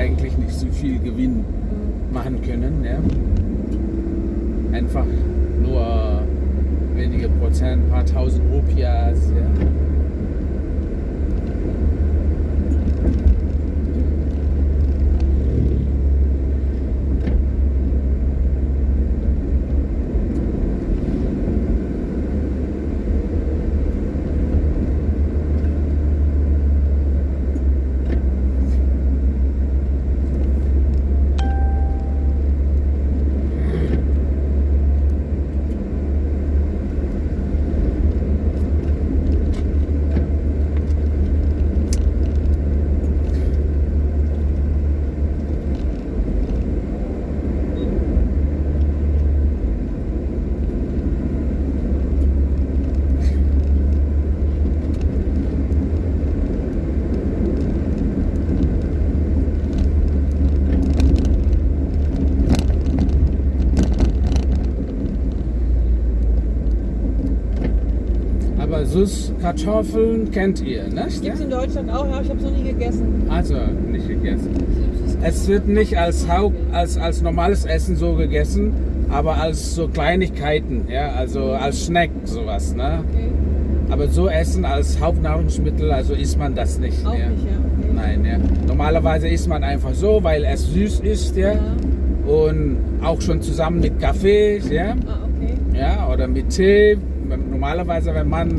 eigentlich nicht so viel Gewinn machen können. Ja. Einfach nur wenige Prozent, ein paar tausend Rupias. Ja. Aber Süßkartoffeln kennt ihr, ne? Gibt es in Deutschland auch, ja, ich habe es noch nie gegessen. Also nicht gegessen. Es wird nicht als Haupt, als, als normales Essen so gegessen, aber als so Kleinigkeiten, ja, also als Snack sowas, ne? Okay. Aber so essen als Hauptnahrungsmittel, also isst man das nicht. Auch ja. nicht, ja. Okay. Nein, ja. Normalerweise isst man einfach so, weil es süß ist, ja. Ja. Und auch schon zusammen mit Kaffee, ja. Ah, okay. ja, oder mit Tee. Normalerweise, wenn man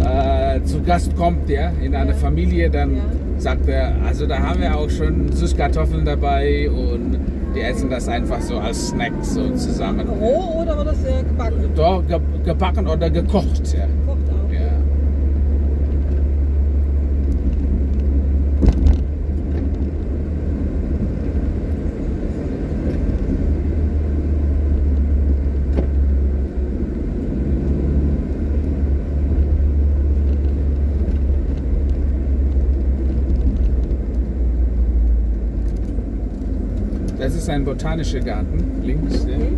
äh, zu Gast kommt, ja, in eine Ja. Familie, dann Ja. sagt er, also da haben wir auch schon Süßkartoffeln dabei und die essen das einfach so als Snack so zusammen. Roh oder wird das äh, gebacken? Doch, ge gebacken oder gekocht, ja. Kocht auch. ja. Das ist ein botanischer Garten, links. Ja. Okay.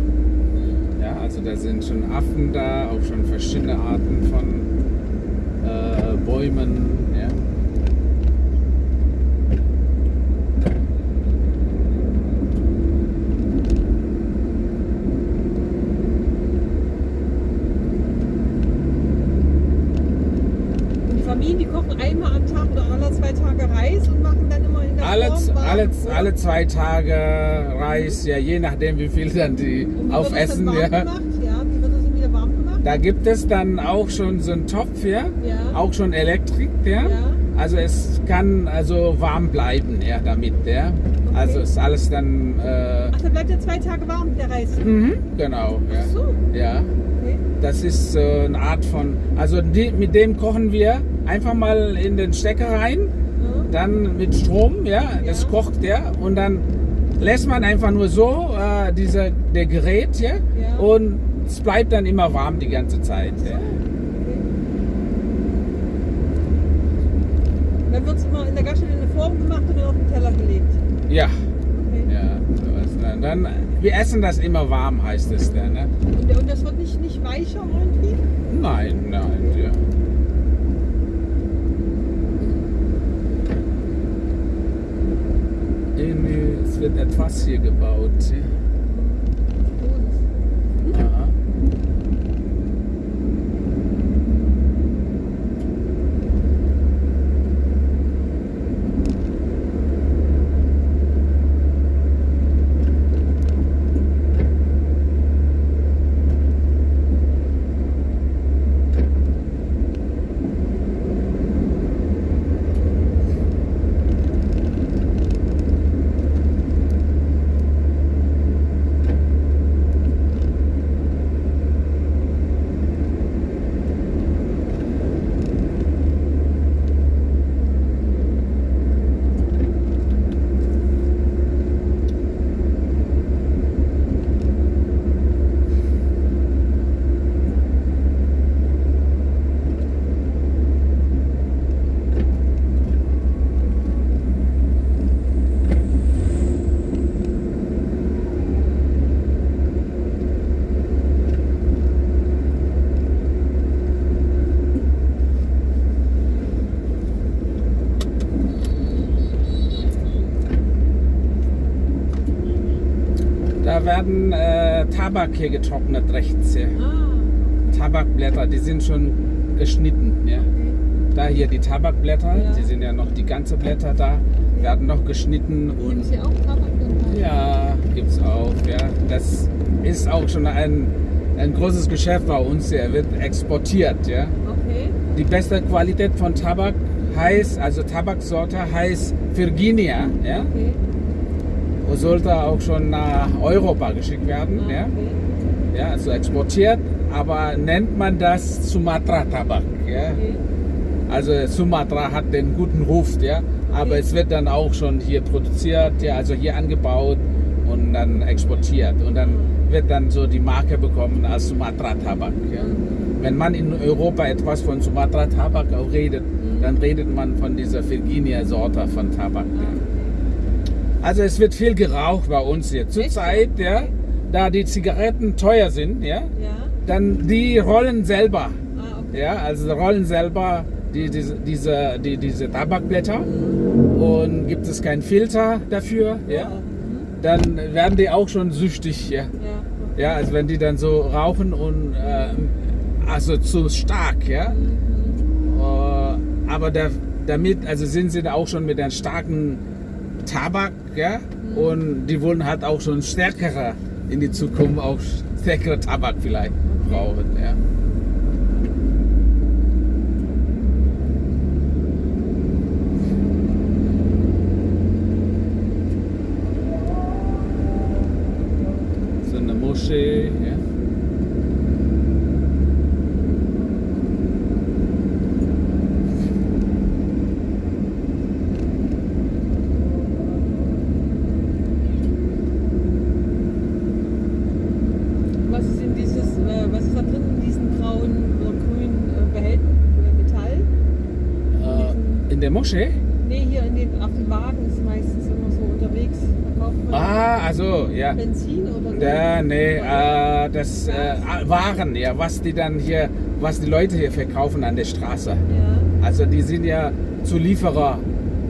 Ja, also da sind schon Affen da, auch schon verschiedene Arten von äh, Bäumen. Ja. Familien, die kochen einmal am Tag oder alle zwei Tage Reis und machen dann immer in der Alle, alle, zwei Tage Reis, ja, je nachdem wie viel dann die aufessen. Ja. gemacht? Ja, wie wird das wieder warm gemacht? Da gibt es dann auch schon so einen Topf, ja, Ja. auch schon Elektrik, ja. Ja. Also es kann also warm bleiben, ja, damit, ja. Also ist alles dann, äh, Ach, dann bleibt ja zwei Tage warm, der Reis. mhm, genau, ja. Ach so, Ja, okay. das ist äh, eine Art von, also die, mit dem kochen wir einfach mal in den Stecker rein. Dann mit Strom, ja, das kocht ja und dann lässt man einfach nur so äh, diese, der Gerät, ja, und es bleibt dann immer warm die ganze Zeit. Ja. Okay. Dann wird es immer in der Gaststätte in eine Form gemacht und dann auf den Teller gelegt. Ja, Okay. ja, sowas. Dann, dann, wir essen das immer warm, heißt es dann. Ne? Und, und das wird nicht, nicht weicher irgendwie? Nein, nein, ja. Irgendwie, es wird etwas hier gebaut. Da werden äh, Tabak hier getrocknet rechts. Ja. Ah, Tabakblätter, die sind schon geschnitten. Ja. okay. Da hier die Tabakblätter, Ja. die sind ja noch die ganze Blätter da, werden noch geschnitten Nehmen und Sie auch Tabak ja, gibt's auch. Ja. Das ist auch schon ein, ein großes Geschäft bei uns. hier, wird exportiert. Ja. Okay. Die beste Qualität von Tabak heißt, also Tabaksorte heißt Virginia. Ja. Okay. Sollte auch schon nach Europa geschickt werden. Ah, Ja. okay. Ja, also exportiert, aber nennt man das Sumatra Tabak. Ja. Okay. Also Sumatra hat den guten Ruf, ja, aber Okay. es wird dann auch schon hier produziert, ja, also hier angebaut und dann exportiert und dann wird dann so die Marke bekommen als Sumatra Tabak. Ja. Wenn man in Europa etwas von Sumatra Tabak auch redet, dann redet man von dieser Virginia Sorte von Tabak. Ah, Ja. Okay. Also es wird viel geraucht bei uns hier. Zurzeit, ja, Okay. da die Zigaretten teuer sind, ja, Ja. dann die rollen selber. Ah, okay. Ja, also rollen selber die, diese, diese, die, diese Tabakblätter und gibt es keinen Filter dafür, ja, Mhm. dann werden die auch schon süchtig, ja. Ja. Ja, also wenn die dann so rauchen und äh, also zu stark, ja. Mhm. Äh, aber da, damit, also sind sie da auch schon mit einem starken Tabak, ja, und die wollen halt auch schon stärkere in die Zukunft auch stärkere Tabak vielleicht brauchen, ja. So eine Moschee, ja. Was ist in dieses, äh, was ist da drin in diesen braunen oder grünen äh, Behältern? Äh, Metall? Moschee? Nee, hier in den, auf den Wagen ist meistens immer so unterwegs. Ah, also, ja. Benzin oder Da, nee, äh, das äh, Waren, ja, was die dann hier, was die Leute hier verkaufen an der Straße. Ja. Also die sind ja Zulieferer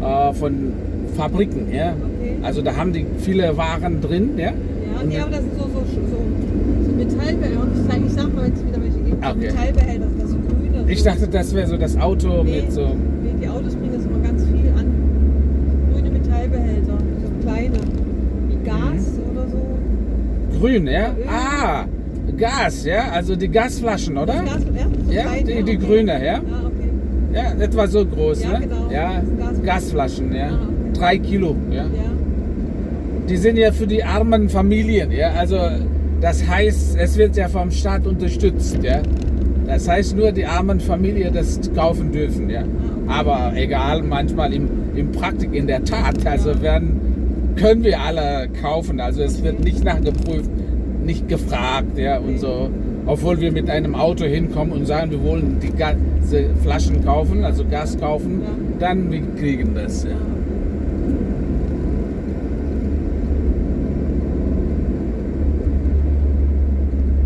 äh, von Fabriken, ja. Okay. Also da haben die viele Waren drin, ja. Ja, nee, aber das sind so, so, so, so Metallbehälter. Ich sag, ich sag mal, wenn es wieder welche gibt, so Okay. Metallbehälter, das so grüne. Ich so. dachte, das wäre so das Auto nee, mit so. Die Autos bringen das immer ganz viel an. Grüne Metallbehälter, so kleine. Wie Gas Mhm. oder so. Grün, ja? Öl. Ah, Gas, ja? Also die Gasflaschen, oder? Das Gas, ja, so Ja, kleine, die- die okay. grüne, ja. Ah, okay. Ja, etwa so groß, Ja, ne? genau. Ja, Gasflaschen. Gasflaschen, ja. Ah, okay. Drei Kilo, ja. Ja. Die sind ja für die armen Familien, ja. Also das heißt, es wird ja vom Staat unterstützt, ja. Das heißt nur die armen Familien das kaufen dürfen, ja. Aber egal, manchmal im, im Praktik, in der Tat, also werden, können wir alle kaufen. Also es wird nicht nachgeprüft, nicht gefragt, ja und so. Obwohl wir mit einem Auto hinkommen und sagen, wir wollen die Ga- diese Flaschen kaufen, also Gas kaufen, dann wir kriegen das. Ja.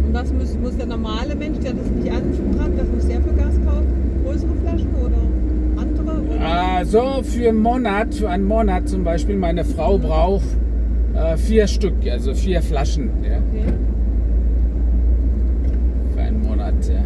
Und was muss, muss der der das nicht hat, was muss der für Gas kaufen? Größere Flaschen oder andere? Oder? Äh, so für einen Monat, für einen Monat zum Beispiel, meine Frau braucht äh, vier Stück, also vier Flaschen ja, Okay. für einen Monat. Ja.